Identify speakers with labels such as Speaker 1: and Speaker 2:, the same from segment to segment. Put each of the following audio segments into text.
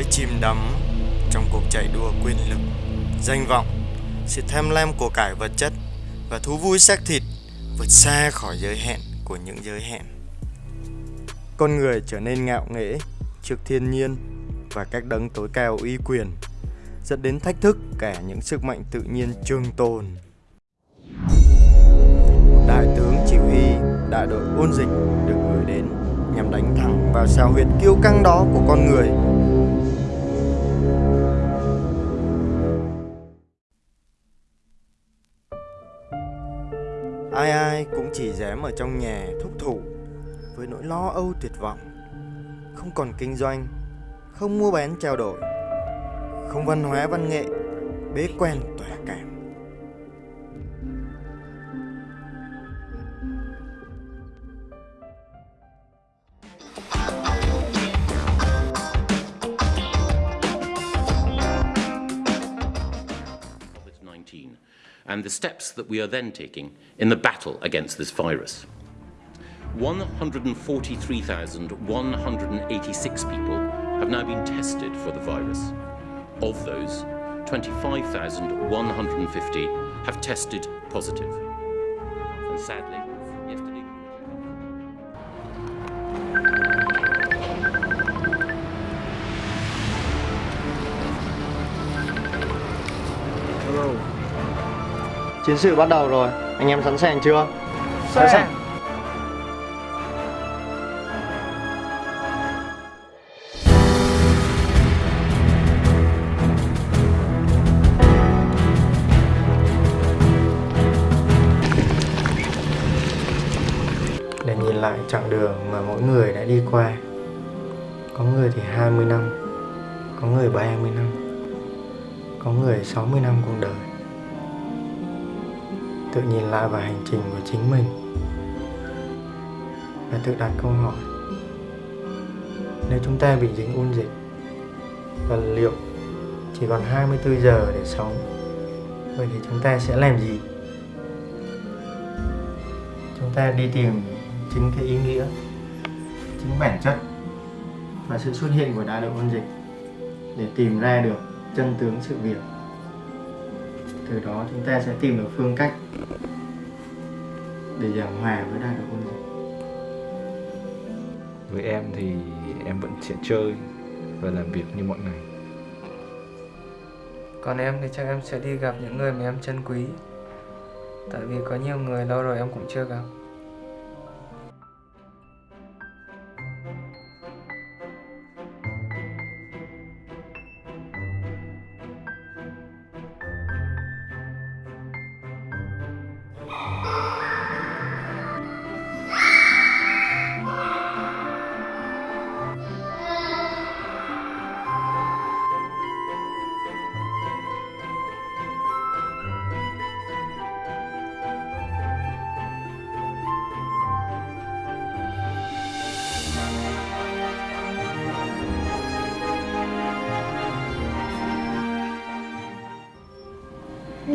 Speaker 1: giới chìm đắm trong cuộc chạy đua quyền lực, danh vọng, sự tham lam của cải vật chất và thú vui xác thịt vượt xa khỏi giới hạn của những giới hạn. Con người trở nên ngạo nghễ trước thiên nhiên và các đấng tối cao uy quyền, dẫn đến thách thức cả những sức mạnh tự nhiên trường tồn. Một đại tướng chỉ huy đại đội ôn dịch được gửi đến nhằm đánh thẳng vào sao huyệt kiêu căng đó của con người ai ai cũng chỉ dám ở trong nhà thúc thủ với nỗi lo âu tuyệt vọng. Không còn kinh doanh, không mua bán trao đổi, không văn hóa văn nghệ, bế quen tỏa cảm.
Speaker 2: And the steps that we are then taking in the battle against this virus. 143,186 people have now been tested for the virus. Of those, 25,150 have tested positive. And sadly,
Speaker 1: Chiến sự bắt đầu rồi, anh em sẵn sàng chưa?
Speaker 3: Sẵn sàng.
Speaker 1: Để nhìn lại chặng đường mà mỗi người đã đi qua Có người thì 20 năm Có người 30 năm Có người 60 năm cuộc đời Tự nhìn lại vào hành trình của chính mình Và tự đặt câu hỏi, Nếu chúng ta bị dính ôn dịch, Và liệu chỉ còn 24 giờ để sống, Vậy thì chúng ta sẽ làm gì? Chúng ta đi tìm chính cái ý nghĩa, chính bản chất và sự xuất hiện của đại đội ôn dịch để tìm ra được chân tướng sự việc từ đó chúng ta sẽ tìm được phương cách để giảng hòa với đại ôn dịch
Speaker 3: Với em thì em vẫn sẽ chơi và làm việc như mọi ngày.
Speaker 4: Còn em thì chắc em sẽ đi gặp những người mà em trân quý. Tại vì có nhiều người lâu rồi em cũng chưa gặp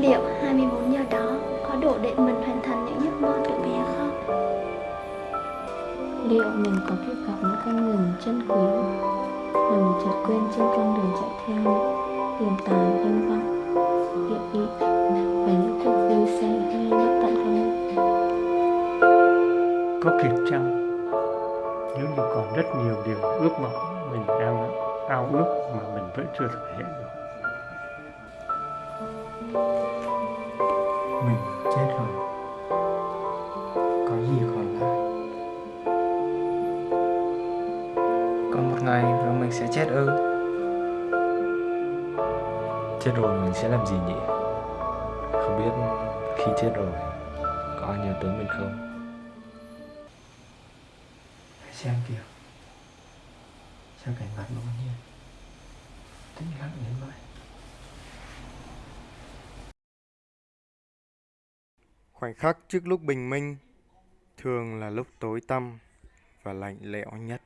Speaker 5: Liệu 24 giờ đó có đủ để mình hoàn thành những giấc mơ của bé không?
Speaker 6: Liệu mình có kịp gặp những con người mình trân quý Mà mình chợt quên trên con đường chạy theo Tiền tài, danh vọng, địa vị Và những cuộc vui say mê bất tận không?
Speaker 7: Có kịp chăng? Nếu như còn rất nhiều điều ước mộng mình đang ao ước mà mình vẫn chưa thực hiện được.
Speaker 1: Chết rồi. Có gì còn lại
Speaker 4: Còn một ngày rồi mình sẽ chết ư?
Speaker 3: Chết rồi mình sẽ làm gì nhỉ? Không biết khi chết rồi có ai nhớ tới mình không?
Speaker 1: hãy xem kìa. Sao cảnh vật nó nhiên tĩnh lặng đến vậy khoảnh khắc trước lúc bình minh thường là lúc tối tăm và lạnh lẽo nhất.